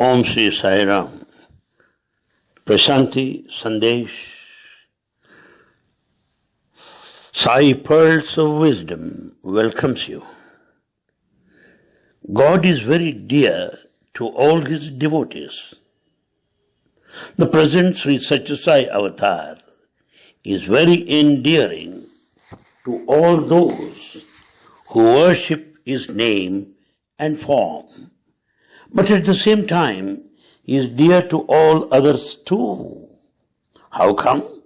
Om Sri Sai Ram. Prashanti Sandesh. Sai Pearls of Wisdom welcomes you. God is very dear to all his devotees. The present Sri Satyasai Avatar is very endearing to all those who worship his name and form. But at the same time, he is dear to all others too. How come?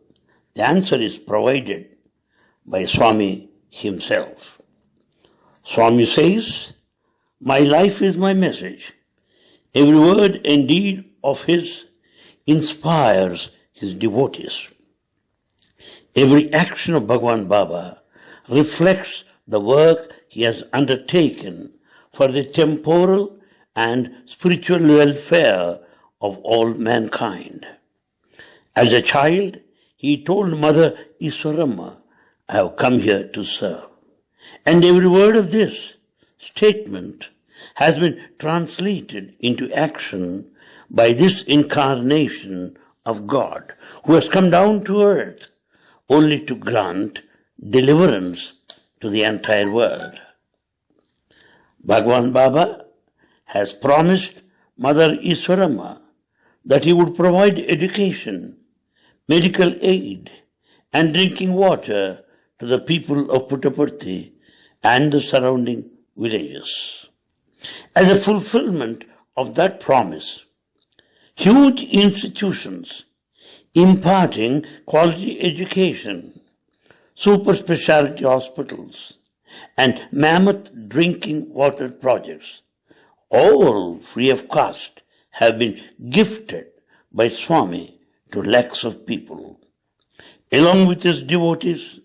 The answer is provided by Swami himself. Swami says, My life is my message. Every word and deed of his inspires his devotees. Every action of Bhagwan Baba reflects the work he has undertaken for the temporal and spiritual welfare of all mankind. As a child, he told Mother Iswaramma, I have come here to serve. And every word of this statement has been translated into action by this incarnation of God who has come down to earth only to grant deliverance to the entire world. Bhagwan Baba has promised Mother Iswaramma that he would provide education, medical aid, and drinking water to the people of Puttaparthi and the surrounding villages. As a fulfillment of that promise, huge institutions imparting quality education, super specialty hospitals, and mammoth drinking water projects, all free of cost, have been gifted by Swami to lakhs of people. Along with his devotees,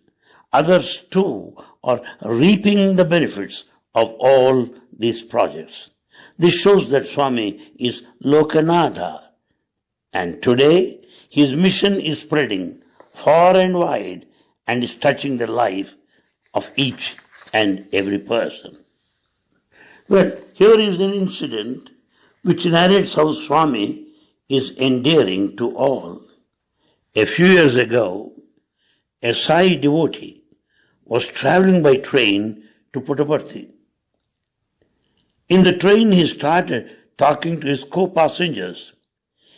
others too are reaping the benefits of all these projects. This shows that Swami is Lokanatha, and today his mission is spreading far and wide and is touching the life of each and every person. Well, here is an incident which narrates how Swami is endearing to all. A few years ago, a Sai devotee was traveling by train to Puttaparthi. In the train, he started talking to his co-passengers.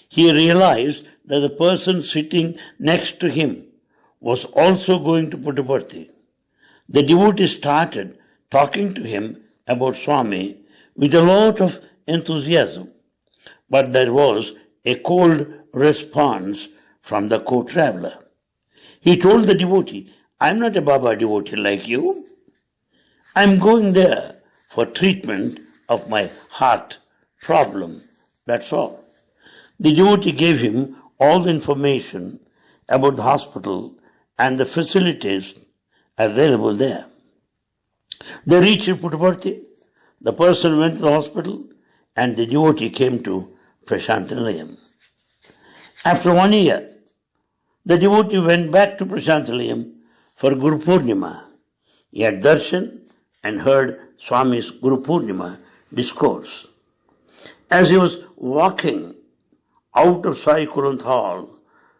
He realized that the person sitting next to him was also going to Puttaparthi. The devotee started talking to him about Swami with a lot of enthusiasm, but there was a cold response from the co-traveler. He told the devotee, I'm not a Baba devotee like you. I'm going there for treatment of my heart problem. That's all. The devotee gave him all the information about the hospital and the facilities available there. They reached Puttaparthi. The person went to the hospital and the devotee came to Prashantilayam. After one year, the devotee went back to Prashantilayam for Guru Purnima. He had darshan and heard Swami's Guru Purnima discourse. As he was walking out of Sai Kulwant Hall,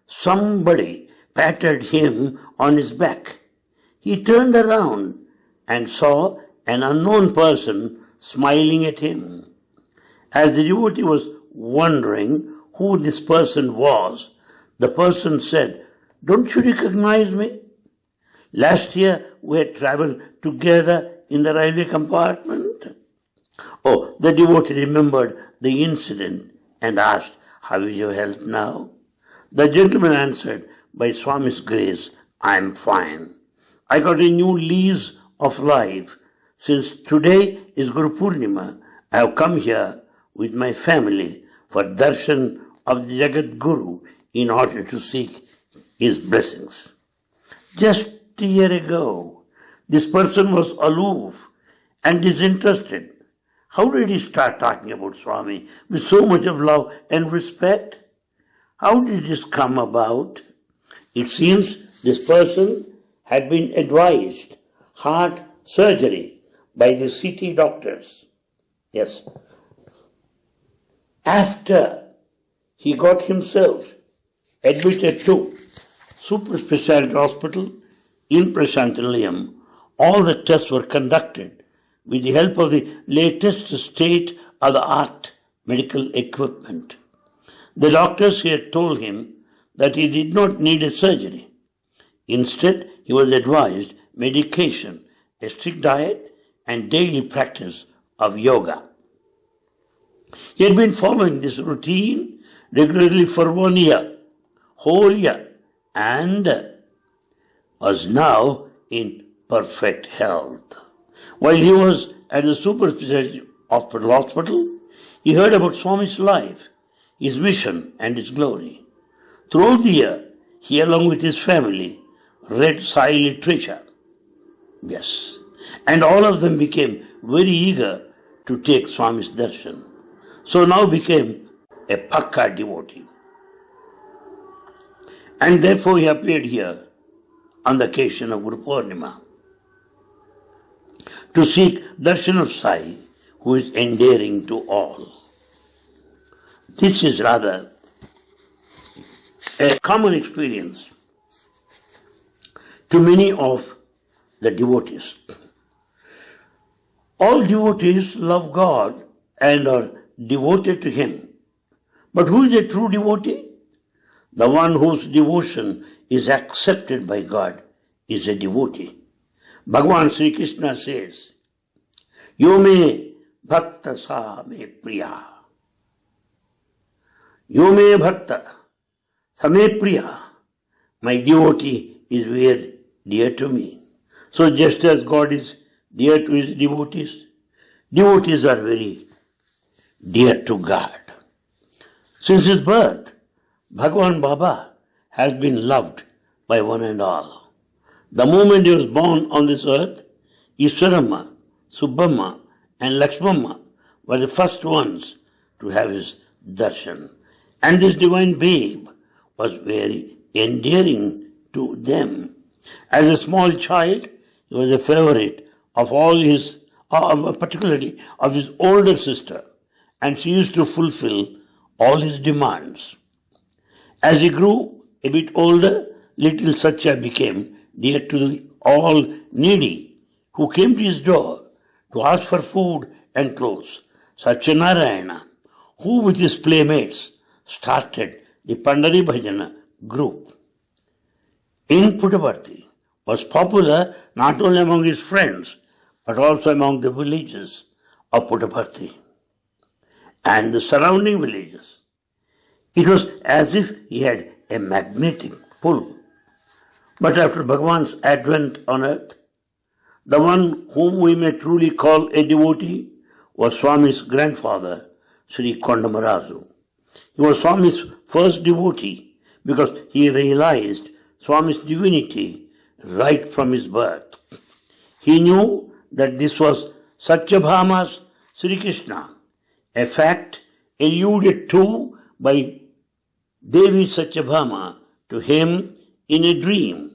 somebody patted him on his back. He turned around and saw an unknown person smiling at him. As the devotee was wondering who this person was, the person said, Don't you recognize me? Last year we had traveled together in the railway compartment. Oh, the devotee remembered the incident and asked, How is your health now? The gentleman answered, By Swami's grace, I am fine. I got a new lease of life. Since today is Guru Purnima, I have come here with my family for darshan of the Jagat Guru in order to seek his blessings. Just a year ago, this person was aloof and disinterested. How did he start talking about Swami with so much of love and respect? How did this come about? It seems this person had been advised heart surgery by the city doctors. Yes. After he got himself admitted to super specialty hospital in Prashantilayam, all the tests were conducted with the help of the latest state of the art medical equipment. The doctors had told him that he did not need a surgery. Instead, he was advised medication, a strict diet, and daily practice of yoga. He had been following this routine regularly for one year, whole year, and was now in perfect health. While he was at the super specialty hospital, hospital, he heard about Swami's life, his mission, and his glory. Throughout the year, he, along with his family, read Sai literature. Yes. And all of them became very eager to take Swami's darshan. So now became a Pakka devotee. And therefore he appeared here on the occasion of Guru Purnima to seek darshan of Sai, who is endearing to all. This is rather a common experience to many of the devotees. All devotees love God and are devoted to Him. But who is a true devotee? The one whose devotion is accepted by God is a devotee. Bhagavan Sri Krishna says, Yo me bhakta sa me priya. Yo me bhakta sa me priya. My devotee is very dear to me. So just as God is dear to his devotees, devotees are very dear to God. Since his birth, Bhagwan Baba has been loved by one and all. The moment he was born on this earth, Iswaramma, Subbamma, and Lakshmamma were the first ones to have his darshan. And this divine babe was very endearing to them. As a small child, he was a favorite of all his, uh, particularly of his older sister, and she used to fulfill all his demands. As he grew a bit older, little Satya became dear to all needy who came to his door to ask for food and clothes. Satyanarayana, who with his playmates started the Pandari Bhajana group in Puttaparthi, was popular not only among his friends but also among the villages of Puttaparthi and the surrounding villages. It was as if he had a magnetic pull. But after Bhagavan's advent on earth, the one whom we may truly call a devotee was Swami's grandfather, Sri Kondamarazu. He was Swami's first devotee because he realized Swami's divinity right from his birth. He knew that this was Satyabhama's Sri Krishna, a fact alluded to by Devi Satyabhama to him in a dream.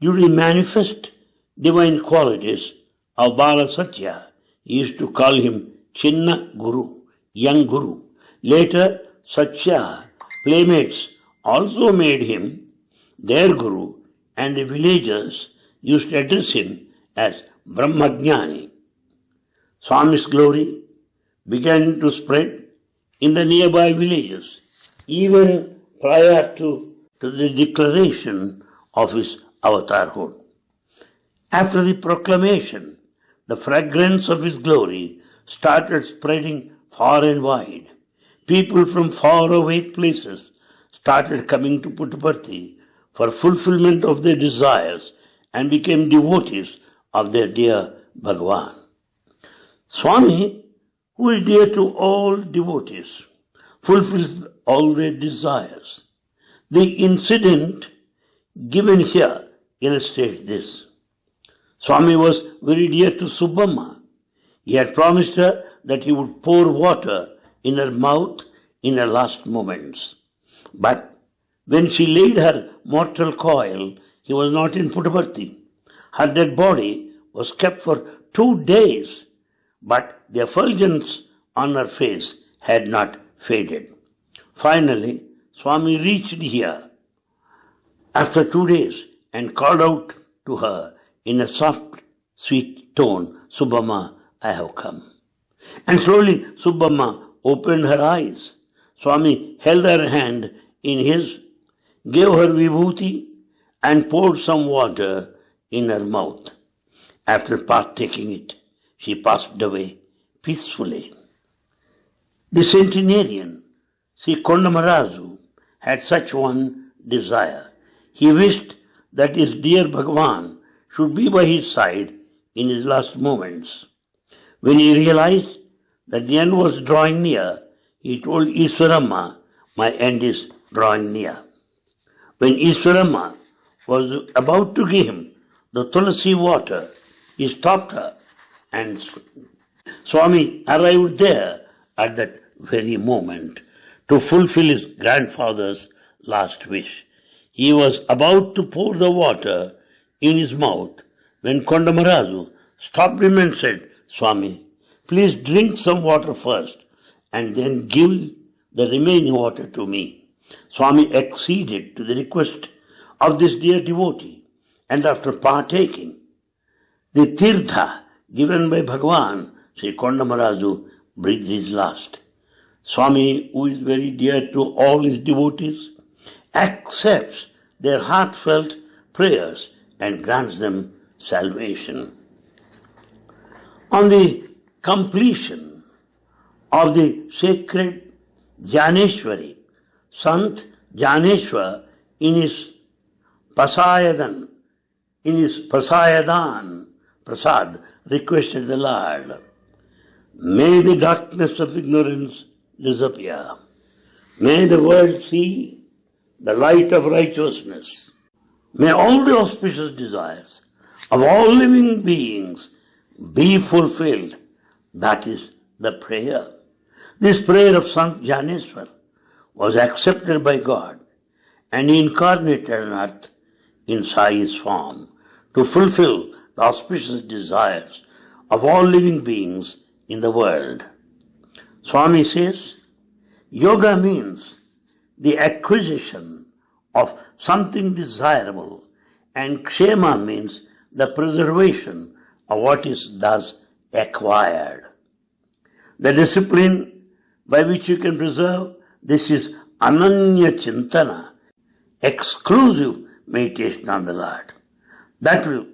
Due to manifest divine qualities of Bala Satya, he used to call him Chinna Guru, young Guru. Later, Satya playmates also made him their Guru and the villagers used to address him as Brahmajnani. Swami's glory began to spread in the nearby villages even prior to, to the declaration of his avatarhood. After the proclamation, the fragrance of his glory started spreading far and wide. People from far away places started coming to Puttaparthi for fulfillment of their desires and became devotees of their dear Bhagwan. Swami, who is dear to all devotees, fulfills all their desires. The incident given here illustrates this. Swami was very dear to Subbamma. He had promised her that he would pour water in her mouth in her last moments. But when she laid her mortal coil, he was not in Puttaparthi. Her dead body was kept for two days, but the effulgence on her face had not faded. Finally, Swami reached here after two days and called out to her in a soft, sweet tone, Subbamma, I have come. And slowly Subbamma opened her eyes. Swami held her hand in his, gave her vibhuti, and poured some water in her mouth. After partaking it, she passed away peacefully. The centenarian, Sri Kondamarazu, had such one desire. He wished that his dear Bhagavan should be by his side in his last moments. When he realized that the end was drawing near, he told Iswaramma, My end is drawing near. When Iswaramma was about to give him the tulsi water, he stopped her and Swami arrived there at that very moment to fulfill his grandfather's last wish. He was about to pour the water in his mouth when Kondamarazu stopped him and said, Swami, please drink some water first and then give the remaining water to me. Swami acceded to the request of this dear devotee and after partaking the tirtha given by Bhagwan, Sri Kondamarazu breathed his last. Swami, who is very dear to all his devotees, accepts their heartfelt prayers and grants them salvation. On the completion of the sacred Jnaneshwari, Sant Jnaneshwar in his Pasayadan, in his Pasayadan, Prasad, requested the Lord, May the darkness of ignorance disappear. May the world see the light of righteousness. May all the auspicious desires of all living beings be fulfilled. That is the prayer. This prayer of Sant Jnaneshwar was accepted by God and he incarnated on earth in Sai's form to fulfill the auspicious desires of all living beings in the world. Swami says, yoga means the acquisition of something desirable and kshema means the preservation of what is thus acquired. The discipline by which you can preserve this is ananya chintana, exclusive meditation on the Lord. That will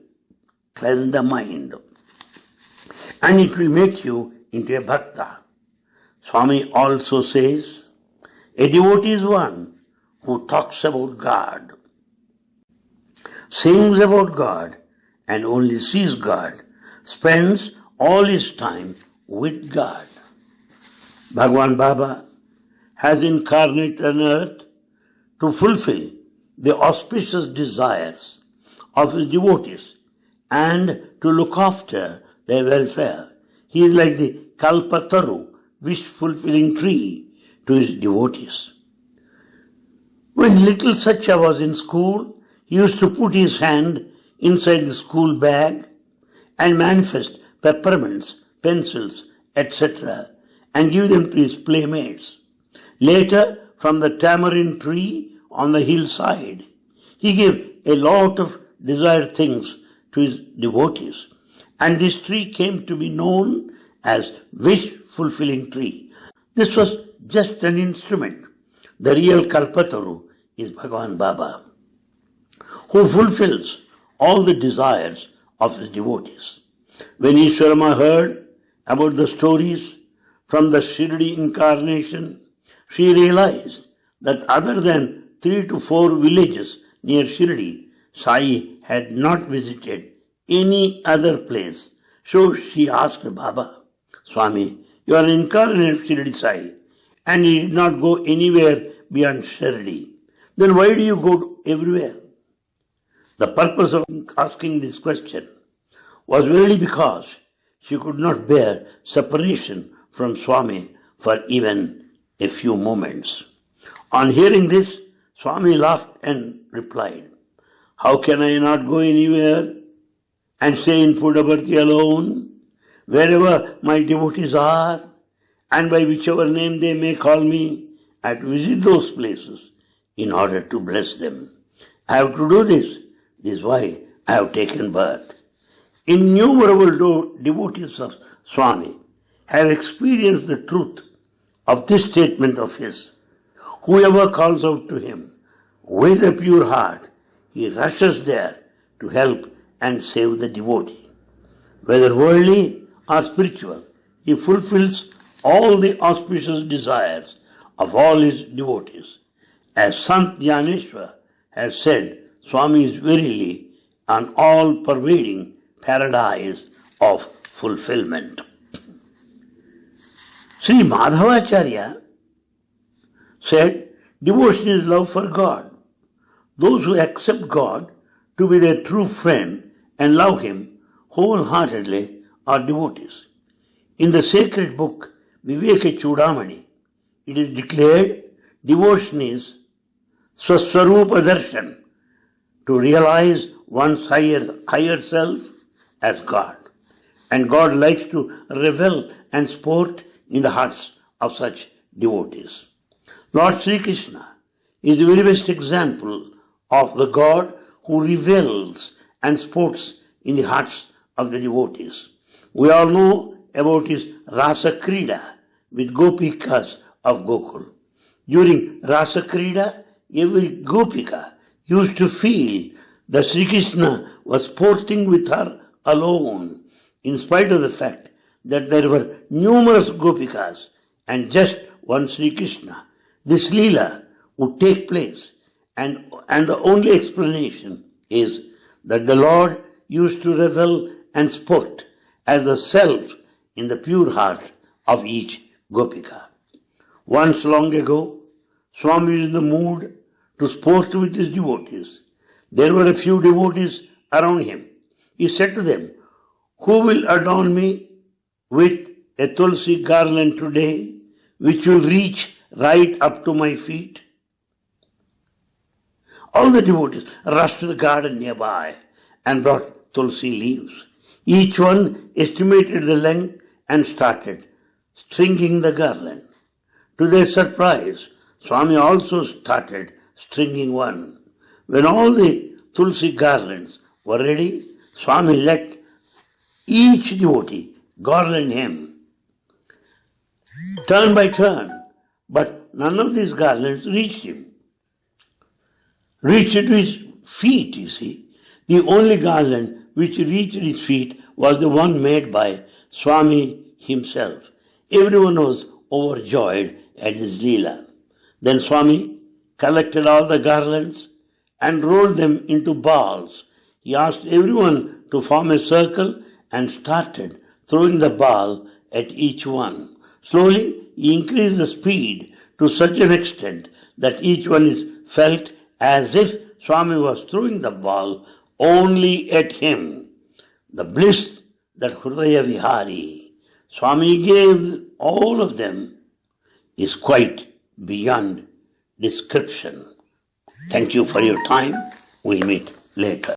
cleanse the mind and it will make you into a bhakta. Swami also says, a devotee is one who talks about God, sings about God, and only sees God, spends all his time with God. Bhagwan Baba has incarnated on earth to fulfill the auspicious desires of his devotees and to look after their welfare. He is like the Kalpataru, wish fulfilling tree to his devotees. When little Satya was in school, he used to put his hand inside the school bag and manifest peppermints, pencils, etc., and give them to his playmates. Later, from the tamarind tree on the hillside, he gave a lot of desired things to his devotees. And this tree came to be known as wish fulfilling tree. This was just an instrument. The real Kalpataru is Bhagavan Baba, who fulfills all the desires of his devotees. When Iswaramma heard about the stories from the Shirdi incarnation, she realized that other than three to four villages near Shirdi, Sai had not visited any other place. So she asked Baba, Swami, you are incarnate of Shirdi Sai and you did not go anywhere beyond Shirdi. Then why do you go everywhere? The purpose of asking this question was really because she could not bear separation from Swami for even a few moments. On hearing this, Swami laughed and replied, How can I not go anywhere and stay in Puttaparthi alone? Wherever my devotees are, and by whichever name they may call me, I visit those places in order to bless them. I have to do this. This is why I have taken birth. Innumerable devotees of Swami have experienced the truth of this statement of his. Whoever calls out to him with a pure heart, he rushes there to help and save the devotee. Whether worldly or spiritual, he fulfills all the auspicious desires of all his devotees. As Sant Jnaneshwar has said, Swami is verily an all pervading paradise of fulfillment. Sri Madhavacharya said, Devotion is love for God. Those who accept God to be their true friend and love Him wholeheartedly are devotees. In the sacred book Viveka Chudamani, it is declared devotion is Swaswarupa Darshan, to realize one's higher, higher self as God. And God likes to revel and sport in the hearts of such devotees. Lord Sri Krishna is the very best example of the God who revels and sports in the hearts of the devotees. We all know about his Rasa Krida with Gopikas of Gokul. During Rasa Krida, every Gopika used to feel that Sri Krishna was sporting with her alone, in spite of the fact that there were numerous Gopikas and just one Sri Krishna. This Leela would take place, and, and the only explanation is that the Lord used to revel and sport as the self in the pure heart of each Gopika. Once long ago, Swami was in the mood to sport with his devotees. There were a few devotees around him. He said to them, Who will adorn me with a tulsi garland today, which will reach right up to my feet? All the devotees rushed to the garden nearby and brought tulsi leaves. Each one estimated the length and started stringing the garland. To their surprise, Swami also started stringing one. When all the tulsi garlands were ready, Swami let each devotee garland him, turn by turn, but none of these garlands reached him. Reached to his feet, you see. The only garland which reached his feet was the one made by Swami himself. Everyone was overjoyed at this Leela. Then Swami collected all the garlands and rolled them into balls. He asked everyone to form a circle and started throwing the ball at each one. Slowly, he increased the speed to such an extent that each one is felt as if Swami was throwing the ball only at him. The bliss that Hridaya Vihari Swami gave all of them is quite beyond description. Thank you for your time. We'll meet later.